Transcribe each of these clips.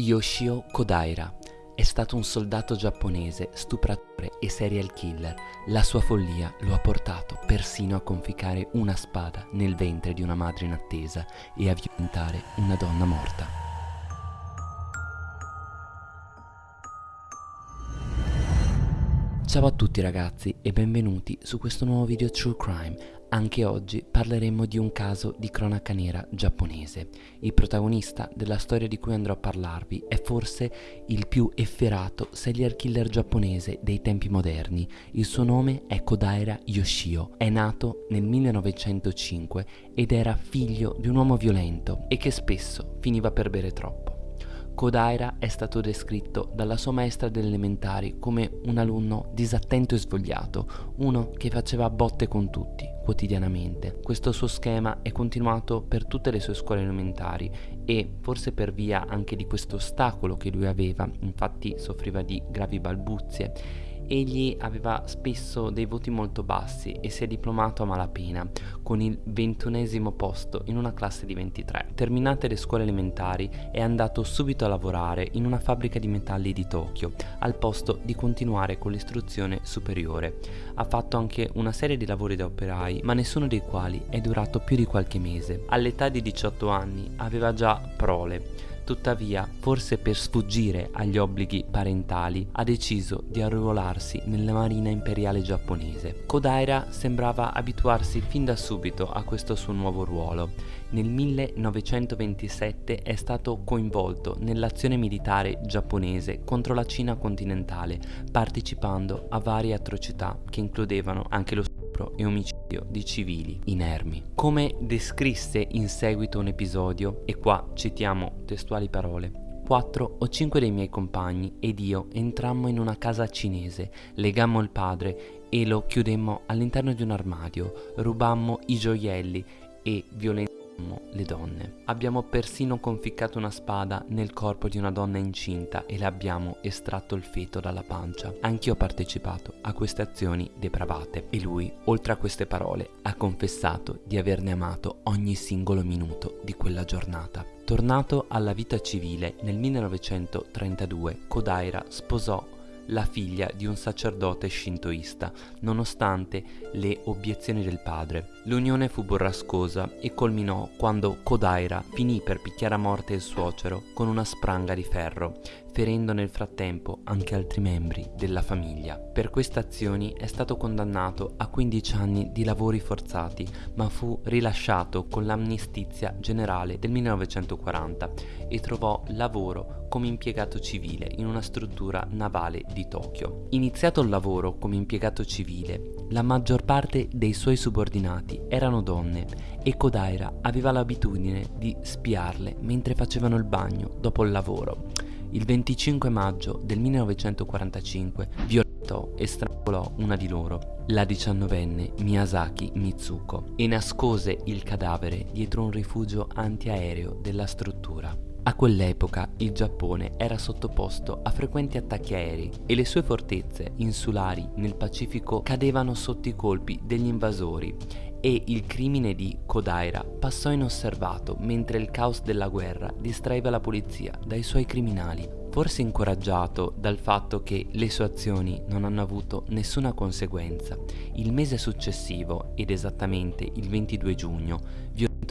Yoshio Kodaira è stato un soldato giapponese, stupratore e serial killer. La sua follia lo ha portato persino a conficcare una spada nel ventre di una madre in attesa e a violentare una donna morta. Ciao a tutti ragazzi e benvenuti su questo nuovo video True Crime. Anche oggi parleremo di un caso di cronaca nera giapponese. Il protagonista della storia di cui andrò a parlarvi è forse il più efferato serial killer giapponese dei tempi moderni. Il suo nome è Kodaira Yoshio. È nato nel 1905 ed era figlio di un uomo violento e che spesso finiva per bere troppo. Kodaira è stato descritto dalla sua maestra delle elementari come un alunno disattento e svogliato, uno che faceva botte con tutti, quotidianamente. Questo suo schema è continuato per tutte le sue scuole elementari e forse per via anche di questo ostacolo che lui aveva, infatti soffriva di gravi balbuzie egli aveva spesso dei voti molto bassi e si è diplomato a malapena, con il ventunesimo posto in una classe di 23. Terminate le scuole elementari è andato subito a lavorare in una fabbrica di metalli di Tokyo, al posto di continuare con l'istruzione superiore. Ha fatto anche una serie di lavori da operai, ma nessuno dei quali è durato più di qualche mese. All'età di 18 anni aveva già prole Tuttavia, forse per sfuggire agli obblighi parentali, ha deciso di arruolarsi nella marina imperiale giapponese. Kodaira sembrava abituarsi fin da subito a questo suo nuovo ruolo. Nel 1927 è stato coinvolto nell'azione militare giapponese contro la Cina continentale, partecipando a varie atrocità che includevano anche lo stupro e omicidio di civili inermi. Come descrisse in seguito un episodio, e qua citiamo testuali parole, Quattro o cinque dei miei compagni ed io entrammo in una casa cinese, legammo il padre e lo chiudemmo all'interno di un armadio, rubammo i gioielli e violentammo le donne. Abbiamo persino conficcato una spada nel corpo di una donna incinta e le abbiamo estratto il feto dalla pancia. Anch'io ho partecipato a queste azioni depravate e lui, oltre a queste parole, ha confessato di averne amato ogni singolo minuto di quella giornata. Tornato alla vita civile nel 1932, Kodaira sposò la figlia di un sacerdote shintoista, nonostante le obiezioni del padre. L'unione fu burrascosa e culminò quando Kodaira finì per picchiare a morte il suocero con una spranga di ferro, ferendo nel frattempo anche altri membri della famiglia. Per queste azioni è stato condannato a 15 anni di lavori forzati, ma fu rilasciato con l'amnistizia generale del 1940 e trovò lavoro come impiegato civile in una struttura navale di Tokyo. Iniziato il lavoro come impiegato civile, la maggior parte dei suoi subordinati erano donne e Kodaira aveva l'abitudine di spiarle mentre facevano il bagno dopo il lavoro il 25 maggio del 1945 violentò e strangolò una di loro, la diciannovenne Miyazaki Mitsuko, e nascose il cadavere dietro un rifugio antiaereo della struttura. A quell'epoca il Giappone era sottoposto a frequenti attacchi aerei e le sue fortezze insulari nel Pacifico cadevano sotto i colpi degli invasori e il crimine di Kodaira passò inosservato mentre il caos della guerra distraeva la polizia dai suoi criminali. Forse incoraggiato dal fatto che le sue azioni non hanno avuto nessuna conseguenza, il mese successivo, ed esattamente il 22 giugno,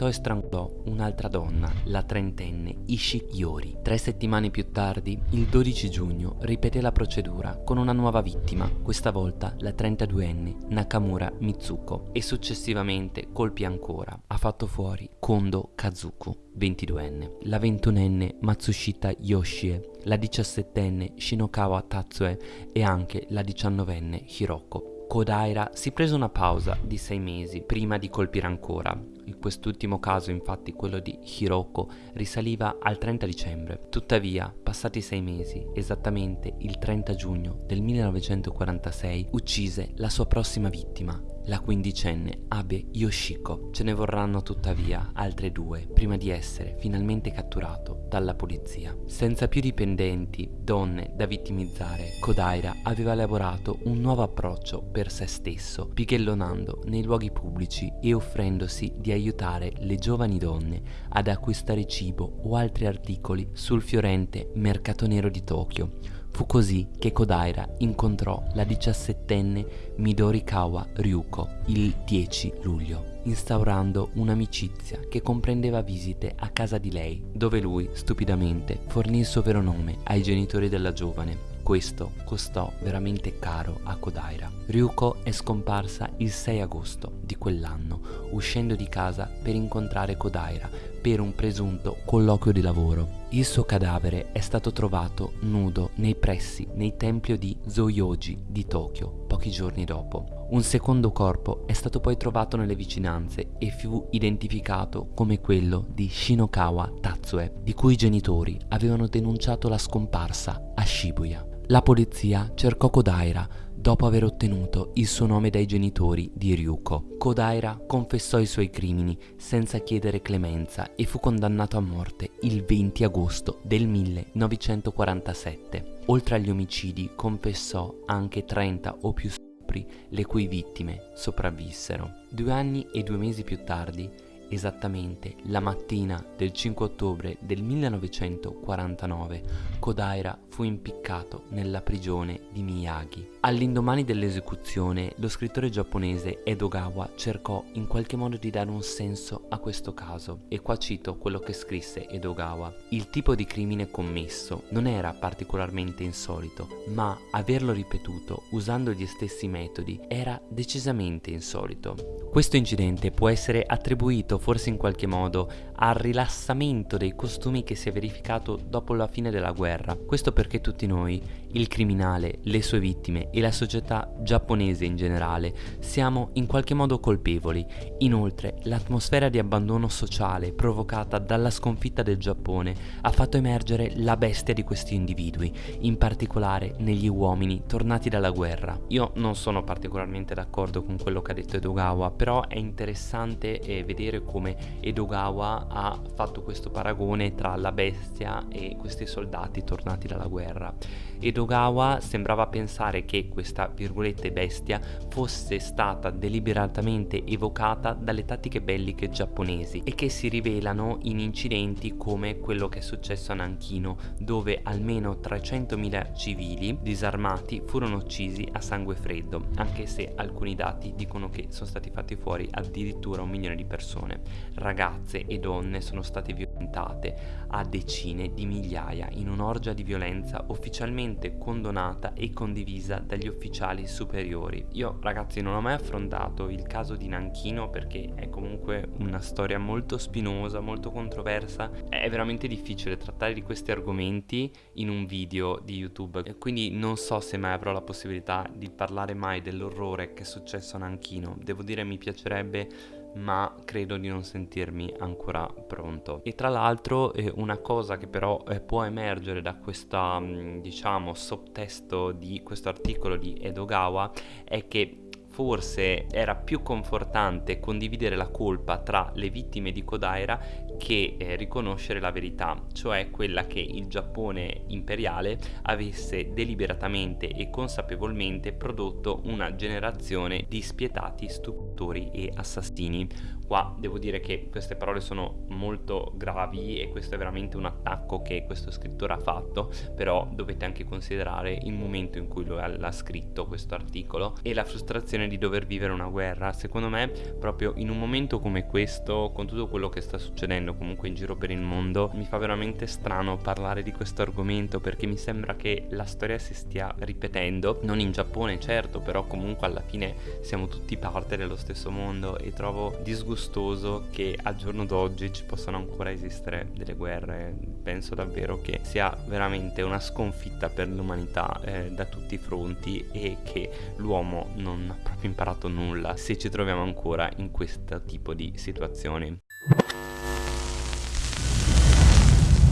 violentò e strangolò un'altra donna, la trentenne Ishi Yori. Tre settimane più tardi, il 12 giugno, ripeté la procedura con una nuova vittima, questa volta la 32enne Nakamura Mitsuko, e successivamente colpì ancora. Ha fatto fuori Kondo Kazuku, 22enne, la 21enne Matsushita Yoshie, la 17enne Shinokawa Tatsue e anche la 19enne Hiroko. Kodaira si prese una pausa di sei mesi prima di colpire ancora. In quest'ultimo caso, infatti, quello di Hiroko, risaliva al 30 dicembre. Tuttavia, passati sei mesi, esattamente il 30 giugno del 1946, uccise la sua prossima vittima, la quindicenne Abe Yoshiko. Ce ne vorranno tuttavia altre due prima di essere finalmente catturato dalla polizia. Senza più dipendenti, donne da vittimizzare, Kodaira aveva elaborato un nuovo approccio per se stesso, pighellonando nei luoghi pubblici e offrendosi di aiutare le giovani donne ad acquistare cibo o altri articoli sul fiorente mercato nero di Tokyo Fu così che Kodaira incontrò la diciassettenne Midorikawa Ryuko il 10 luglio, instaurando un'amicizia che comprendeva visite a casa di lei, dove lui, stupidamente, fornì il suo vero nome ai genitori della giovane. Questo costò veramente caro a Kodaira. Ryuko è scomparsa il 6 agosto di quell'anno, uscendo di casa per incontrare Kodaira per un presunto colloquio di lavoro. Il suo cadavere è stato trovato nudo nei pressi nei templi di Zoyoji di Tokyo pochi giorni dopo. Un secondo corpo è stato poi trovato nelle vicinanze e fu identificato come quello di Shinokawa Tatsue, di cui i genitori avevano denunciato la scomparsa a Shibuya. La polizia cercò Kodaira dopo aver ottenuto il suo nome dai genitori di Ryuko. Kodaira confessò i suoi crimini senza chiedere clemenza e fu condannato a morte il 20 agosto del 1947. Oltre agli omicidi confessò anche 30 o più stupri le cui vittime sopravvissero. Due anni e due mesi più tardi Esattamente la mattina del 5 ottobre del 1949 Kodaira fu impiccato nella prigione di Miyagi. All'indomani dell'esecuzione lo scrittore giapponese Edogawa cercò in qualche modo di dare un senso a questo caso e qua cito quello che scrisse Edogawa. Il tipo di crimine commesso non era particolarmente insolito ma averlo ripetuto usando gli stessi metodi era decisamente insolito. Questo incidente può essere attribuito forse in qualche modo al rilassamento dei costumi che si è verificato dopo la fine della guerra. Questo perché tutti noi, il criminale, le sue vittime e la società giapponese in generale, siamo in qualche modo colpevoli. Inoltre, l'atmosfera di abbandono sociale provocata dalla sconfitta del Giappone ha fatto emergere la bestia di questi individui, in particolare negli uomini tornati dalla guerra. Io non sono particolarmente d'accordo con quello che ha detto Edogawa, però è interessante eh, vedere come Edogawa ha fatto questo paragone tra la bestia e questi soldati tornati dalla guerra. Edogawa sembrava pensare che questa virgolette bestia fosse stata deliberatamente evocata dalle tattiche belliche giapponesi e che si rivelano in incidenti come quello che è successo a Nanchino dove almeno 300.000 civili disarmati furono uccisi a sangue freddo anche se alcuni dati dicono che sono stati fatti fuori addirittura un milione di persone. Ragazze e donne sono state violentate a decine di migliaia in un'orgia di violenza ufficialmente condonata e condivisa dagli ufficiali superiori. Io ragazzi non ho mai affrontato il caso di Nanchino perché è comunque una storia molto spinosa, molto controversa, è veramente difficile trattare di questi argomenti in un video di YouTube, quindi non so se mai avrò la possibilità di parlare mai dell'orrore che è successo a Nanchino. Devo dire mi piacerebbe ma credo di non sentirmi ancora pronto. E tra l'altro eh, una cosa che però eh, può emergere da questo mm, diciamo sotttesto di questo articolo di Edogawa è che forse era più confortante condividere la colpa tra le vittime di Kodaira che eh, riconoscere la verità, cioè quella che il Giappone imperiale avesse deliberatamente e consapevolmente prodotto una generazione di spietati stupratori e assassini, qua devo dire che queste parole sono molto gravi e questo è veramente un attacco che questo scrittore ha fatto però dovete anche considerare il momento in cui l'ha scritto questo articolo e la frustrazione di dover vivere una guerra secondo me proprio in un momento come questo con tutto quello che sta succedendo comunque in giro per il mondo mi fa veramente strano parlare di questo argomento perché mi sembra che la storia si stia ripetendo non in Giappone certo però comunque alla fine siamo tutti parte dello stesso mondo e trovo disgustoso che al giorno d'oggi ci possano ancora esistere delle guerre. Penso davvero che sia veramente una sconfitta per l'umanità eh, da tutti i fronti e che l'uomo non ha proprio imparato nulla se ci troviamo ancora in questo tipo di situazioni.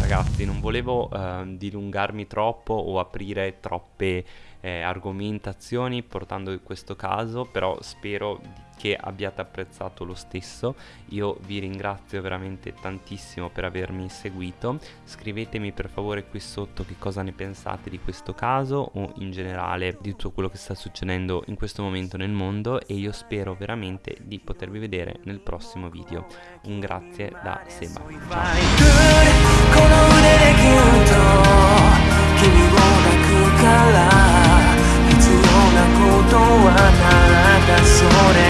Ragazzi, non volevo eh, dilungarmi troppo o aprire troppe eh, argomentazioni portando questo caso, però spero che abbiate apprezzato lo stesso. Io vi ringrazio veramente tantissimo per avermi seguito. Scrivetemi per favore qui sotto che cosa ne pensate di questo caso o in generale di tutto quello che sta succedendo in questo momento nel mondo e io spero veramente di potervi vedere nel prossimo video. Un grazie da Seba. Ciao. canzone